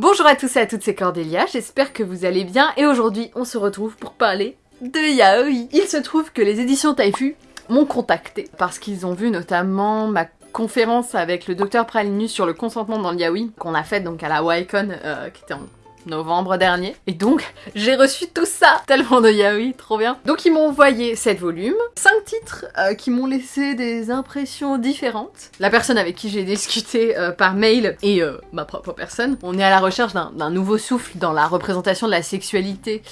Bonjour à tous et à toutes, c'est Cordélia, j'espère que vous allez bien et aujourd'hui on se retrouve pour parler de yaoi. Il se trouve que les éditions Taifu m'ont contacté parce qu'ils ont vu notamment ma conférence avec le docteur Pralinus sur le consentement dans le yaoi qu'on a fait donc à la YCon euh, qui était en novembre dernier. Et donc, j'ai reçu tout ça Tellement de yaoi, trop bien Donc ils m'ont envoyé 7 volumes, 5 titres euh, qui m'ont laissé des impressions différentes. La personne avec qui j'ai discuté euh, par mail et euh, ma propre personne, on est à la recherche d'un nouveau souffle dans la représentation de la sexualité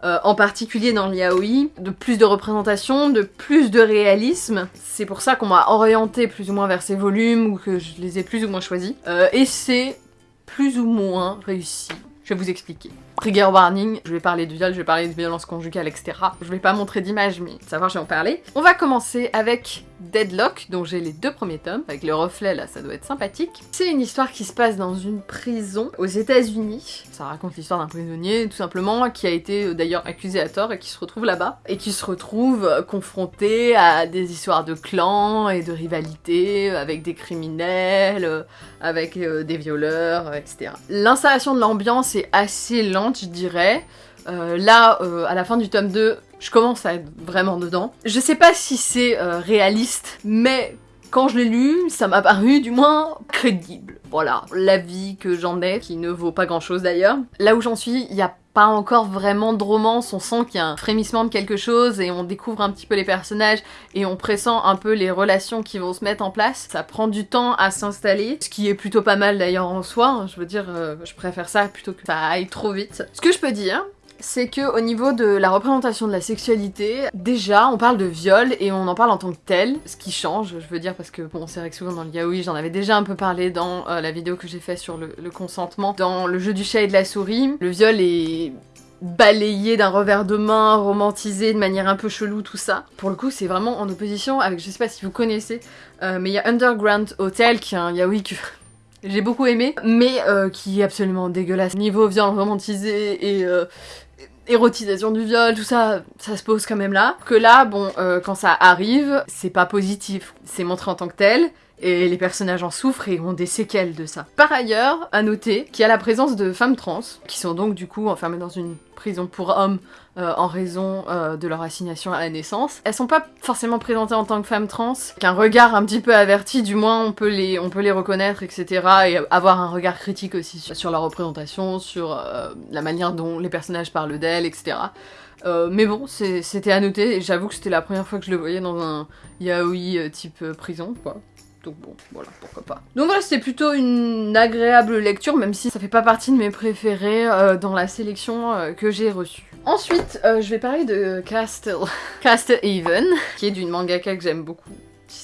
en particulier dans le yaoi, de plus de représentation, de plus de réalisme. C'est pour ça qu'on m'a orienté plus ou moins vers ces volumes, ou que je les ai plus ou moins choisis. et c'est plus ou moins réussi. Je vais vous expliquer. Trigger warning, je vais parler de viol, je vais parler de violence conjugale, etc. Je vais pas montrer d'image, mais savoir, je vais en parler. On va commencer avec Deadlock, dont j'ai les deux premiers tomes, avec le reflet là, ça doit être sympathique. C'est une histoire qui se passe dans une prison aux États-Unis. Ça raconte l'histoire d'un prisonnier, tout simplement, qui a été euh, d'ailleurs accusé à tort et qui se retrouve là-bas, et qui se retrouve euh, confronté à des histoires de clans et de rivalités avec des criminels, euh, avec des violeurs, etc. L'installation de l'ambiance est assez lente, je dirais. là, à la fin du tome 2, je commence à être vraiment dedans. Je sais pas si c'est euh, réaliste, mais quand je l'ai lu, ça m'a paru du moins crédible. Voilà, l'avis que j'en ai, qui ne vaut pas grand chose d'ailleurs. Là où j'en suis, il n'y a encore vraiment de romance, on sent qu'il y a un frémissement de quelque chose et on découvre un petit peu les personnages et on pressent un peu les relations qui vont se mettre en place. Ça prend du temps à s'installer, ce qui est plutôt pas mal d'ailleurs en soi, je veux dire, euh, je préfère ça plutôt que ça aille trop vite. Ce que je peux dire, c'est que au niveau de la représentation de la sexualité, déjà on parle de viol et on en parle en tant que tel, ce qui change, je veux dire parce que bon c'est vrai que souvent dans le yaoi, j'en avais déjà un peu parlé dans euh, la vidéo que j'ai fait sur le, consentement, dans le jeu du chat et de la souris, le viol est balayé d'un revers de main, romantisé de manière un peu chelou, tout ça. Pour le coup, c'est vraiment en opposition avec, je sais pas si vous connaissez, euh, mais il y a Underground Hotel qui est un yaoi que j'ai beaucoup aimé, mais euh, qui est absolument dégueulasse. Niveau viol romantisé et, érotisation du viol, tout ça, ça se pose quand même là. Que là, bon, euh, quand ça arrive, c'est pas positif. C'est montré en tant que tel, et les personnages en souffrent et ont des séquelles de ça. Par ailleurs, à noter qu'il y a la présence de femmes trans, qui sont donc du coup enfermées dans une prison pour hommes euh, en raison euh, de leur assignation à la naissance. Elles sont pas forcément présentées en tant que femmes trans, qu'un regard un petit peu averti, du moins on peut les, on peut les reconnaître, etc. Et avoir un regard critique aussi sur, leur représentation, sur euh, la manière dont les personnages parlent d'elles, etc. mais bon, c'était à noter, et j'avoue que c'était la première fois que je le voyais dans un yaoi type prison, quoi. Donc bon, voilà, pourquoi pas. Donc voilà, c'était plutôt une agréable lecture, même si ça fait pas partie de mes préférés euh, dans la sélection euh, que j'ai reçue. Ensuite, euh, je vais parler de Castle, Castle Haven, qui est d'une mangaka que j'aime beaucoup.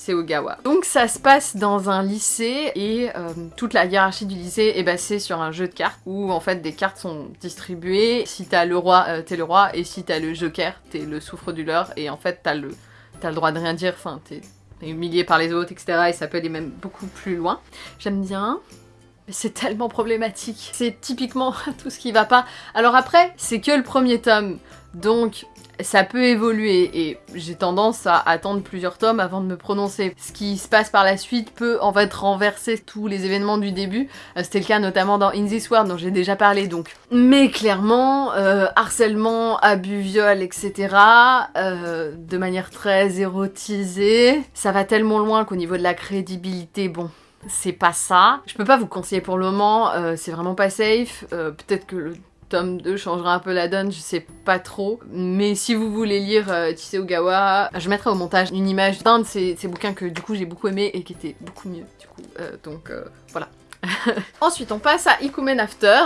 Ogawa. Donc ça se passe dans un lycée et toute la hiérarchie du lycée est basée sur un jeu de cartes où en fait des cartes sont distribuées. Si t'as le roi, t'es le roi et si t'as le joker, t'es le souffre-douleur et en fait t'as le, le droit de rien dire, enfin humilié par les autres, etc. Et ça peut aller même beaucoup plus loin. J'aime bien. C'est tellement problématique. C'est typiquement tout ce qui va pas. Alors après, c'est que le premier tome. Donc ça peut évoluer et j'ai tendance à attendre plusieurs tomes avant de me prononcer. Ce qui se passe par la suite peut en fait renverser tous les événements du début. Euh, c'était le cas notamment dans In This World dont j'ai déjà parlé donc. Mais clairement, euh, harcèlement, abus, viol, etc. Euh, de manière très érotisée. Ça va tellement loin qu'au niveau de la crédibilité, bon, c'est pas ça. Je peux pas vous conseiller pour le moment, c'est vraiment pas safe. Peut-être que le tome 2 changera un peu la donne, je sais pas trop. Mais si vous voulez lire euh, Ogawa, je mettrai au montage une image d'un de ces, bouquins que du coup j'ai beaucoup aimé et qui était beaucoup mieux du coup. Euh, donc euh, voilà. Ensuite on passe à Ikumen After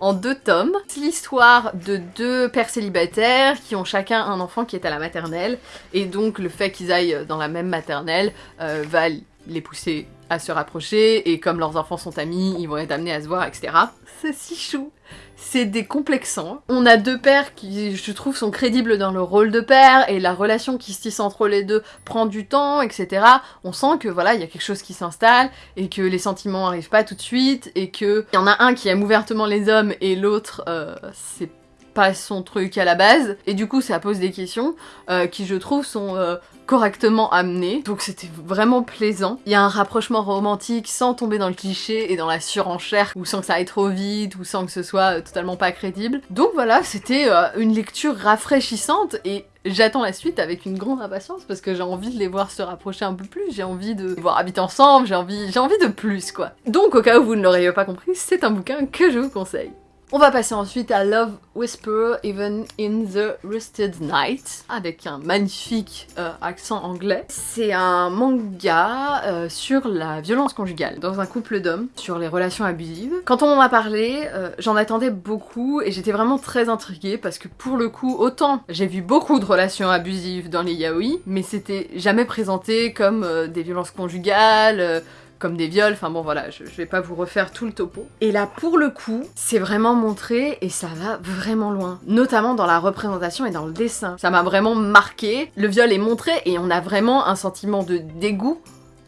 en deux tomes. C'est l'histoire de deux pères célibataires qui ont chacun un enfant qui est à la maternelle et donc le fait qu'ils aillent dans la même maternelle euh, va les pousser à se rapprocher et comme leurs enfants sont amis, ils vont être amenés à se voir, etc. C'est si chou c'est décomplexant. On a deux pères qui, je trouve, sont crédibles dans le rôle de père, et la relation qui se tisse entre les deux prend du temps, etc. On sent que, voilà, il y a quelque chose qui s'installe, et que les sentiments arrivent pas tout de suite, et que y en a un qui aime ouvertement les hommes, et l'autre, euh, c'est pas son truc à la base, et du coup ça pose des questions euh, qui je trouve sont euh, correctement amené, donc c'était vraiment plaisant. Il y a un rapprochement romantique sans tomber dans le cliché et dans la surenchère, ou sans que ça aille trop vite, ou sans que ce soit euh, totalement pas crédible. Donc voilà, c'était euh, une lecture rafraîchissante et J'attends la suite avec une grande impatience parce que j'ai envie de les voir se rapprocher un peu plus, j'ai envie de voir habiter ensemble, j'ai envie, j'ai envie de plus quoi. Donc au cas où vous ne l'auriez pas compris, c'est un bouquin que je vous conseille. On va passer ensuite à Love Whisper Even in the Rusted Night avec un magnifique euh, accent anglais. C'est un manga euh, sur la violence conjugale dans un couple d'hommes, sur les relations abusives. Quand on m'en a parlé, euh, j'en attendais beaucoup et j'étais vraiment très intriguée parce que pour le coup, autant j'ai vu beaucoup de relations abusives dans les yaoi, mais c'était jamais présenté comme des violences conjugales, comme des viols, enfin bon voilà, je, vais pas vous refaire tout le topo. Et là pour le coup, c'est vraiment montré et ça va vraiment loin, notamment dans la représentation et dans le dessin. Ça m'a vraiment marqué, le viol est montré et on a vraiment un sentiment de dégoût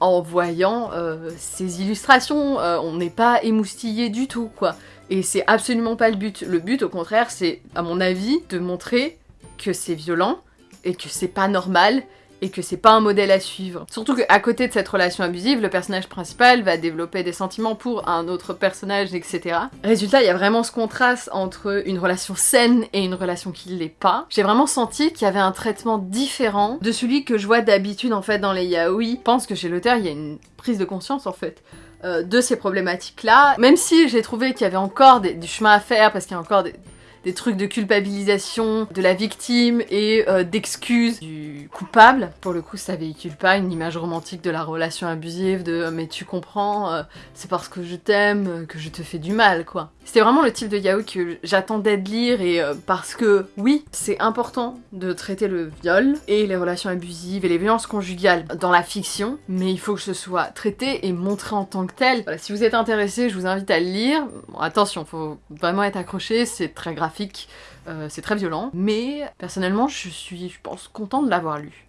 en voyant euh, ces illustrations, euh, on n'est pas émoustillé du tout quoi. Et c'est absolument pas le but. Le but au contraire c'est, à mon avis, de montrer que c'est violent et que c'est pas normal et que c'est pas un modèle à suivre. Surtout qu'à côté de cette relation abusive, le personnage principal va développer des sentiments pour un autre personnage, etc. Résultat, il y a vraiment ce contraste entre une relation saine et une relation qui l'est pas. J'ai vraiment senti qu'il y avait un traitement différent de celui que je vois d'habitude en fait dans les yaoi. Je pense que chez l'auteur, il y a une prise de conscience en fait euh, de ces problématiques-là. Même si j'ai trouvé qu'il y avait encore du chemin à faire parce qu'il y a encore des, des trucs de culpabilisation de la victime et euh, d'excuses du coupable. Pour le coup, ça véhicule pas une image romantique de la relation abusive, de euh, mais tu comprends, euh, c'est parce que je t'aime que je te fais du mal, quoi. C'était vraiment le type de yaoi que j'attendais de lire et parce que oui, c'est important de traiter le viol et les relations abusives et les violences conjugales dans la fiction, mais il faut que ce soit traité et montré en tant que tel. Si vous êtes intéressé, je vous invite à le lire. Bon, attention, faut vraiment être accroché, c'est très graphique euh, c'est très violent, mais personnellement je suis, je pense, content de l'avoir lu.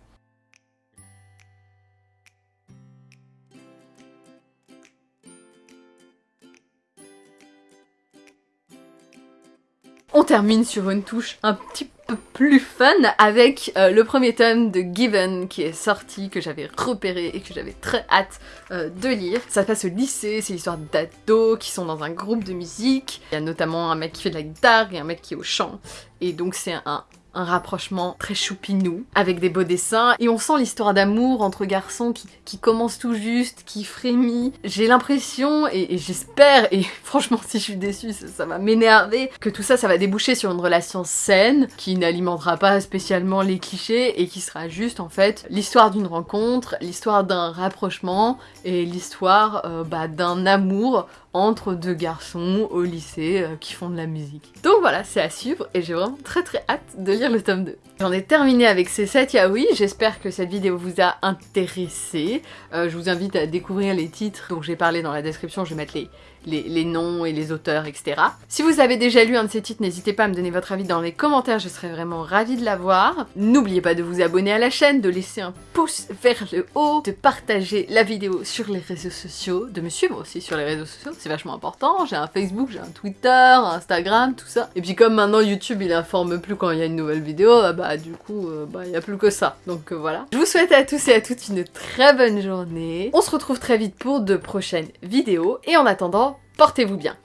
On termine sur une touche un petit plus fun avec euh, le premier tome de Given qui est sorti, que j'avais repéré et que j'avais très hâte euh, de lire. Ça se passe au lycée, c'est l'histoire d'ados qui sont dans un groupe de musique. Il y a notamment un mec qui fait de la guitare et un mec qui est au chant. Et donc c'est un rapprochement très choupinou, avec des beaux dessins, et on sent l'histoire d'amour entre garçons qui, qui, commence tout juste, qui frémit. J'ai l'impression, et, j'espère, et franchement si je suis déçue, ça, va m'énerver, que tout ça, ça va déboucher sur une relation saine, qui n'alimentera pas spécialement les clichés, et qui sera juste en fait l'histoire d'une rencontre, l'histoire d'un rapprochement, et l'histoire euh, bah, d'un amour entre deux garçons au lycée euh, qui font de la musique. Donc voilà, c'est à suivre et j'ai vraiment très très hâte de lire le tome 2. J'en ai terminé avec ces 7 yaoi, j'espère que cette vidéo vous a intéressé. Euh, je vous invite à découvrir les titres dont j'ai parlé dans la description, je vais mettre les, les, noms et les auteurs, etc. Si vous avez déjà lu un de ces titres, n'hésitez pas à me donner votre avis dans les commentaires, je serais vraiment ravie de l'avoir. N'oubliez pas de vous abonner à la chaîne, de laisser un pouce vers le haut, de partager la vidéo sur les réseaux sociaux, de me suivre aussi sur les réseaux sociaux, c'est vachement important. J'ai un Facebook, j'ai un Twitter, Instagram, tout ça. Et puis comme maintenant YouTube il informe plus quand il y a une nouvelle vidéo, ah bah du coup, euh, bah il n'y a plus que ça. Donc euh, voilà. Je vous souhaite à tous et à toutes une très bonne journée. On se retrouve très vite pour de prochaines vidéos. Et en attendant, Portez-vous bien